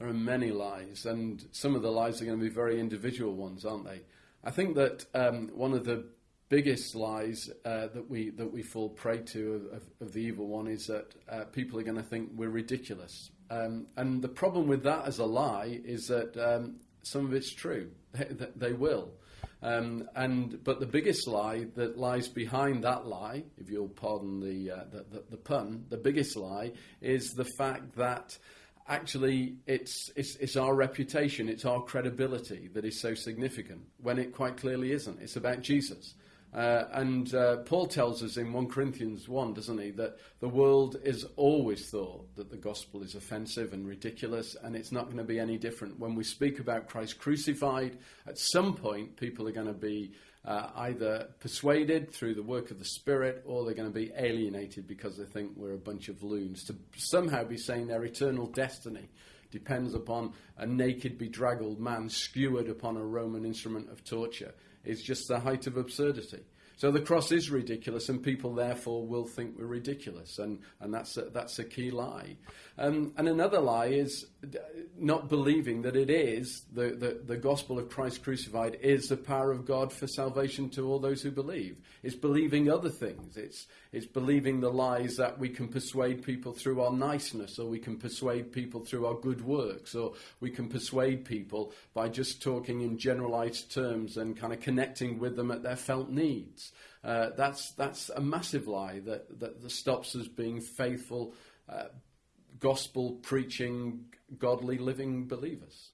There are many lies, and some of the lies are going to be very individual ones, aren't they? I think that um, one of the biggest lies uh, that we that we fall prey to of, of, of the evil one is that uh, people are going to think we're ridiculous. Um, and the problem with that as a lie is that um, some of it's true. They, they will. Um, and but the biggest lie that lies behind that lie, if you'll pardon the, uh, the, the, the pun, the biggest lie is the fact that actually it's, it's, it's our reputation, it's our credibility that is so significant when it quite clearly isn't. It's about Jesus. Uh, and uh, Paul tells us in 1 Corinthians 1, doesn't he, that the world is always thought that the gospel is offensive and ridiculous, and it's not going to be any different. When we speak about Christ crucified, at some point people are going to be uh, either persuaded through the work of the Spirit or they're going to be alienated because they think we're a bunch of loons. To somehow be saying their eternal destiny depends upon a naked, bedraggled man skewered upon a Roman instrument of torture is just the height of absurdity. So the cross is ridiculous, and people therefore will think we're ridiculous, and, and that's, a, that's a key lie. Um, and another lie is not believing that it is, the, the, the gospel of Christ crucified is the power of God for salvation to all those who believe. It's believing other things. It's, it's believing the lies that we can persuade people through our niceness, or we can persuade people through our good works, or we can persuade people by just talking in generalized terms and kind of connecting with them at their felt needs. Uh, that's, that's a massive lie that, that, that stops us being faithful, uh, gospel preaching, godly living believers.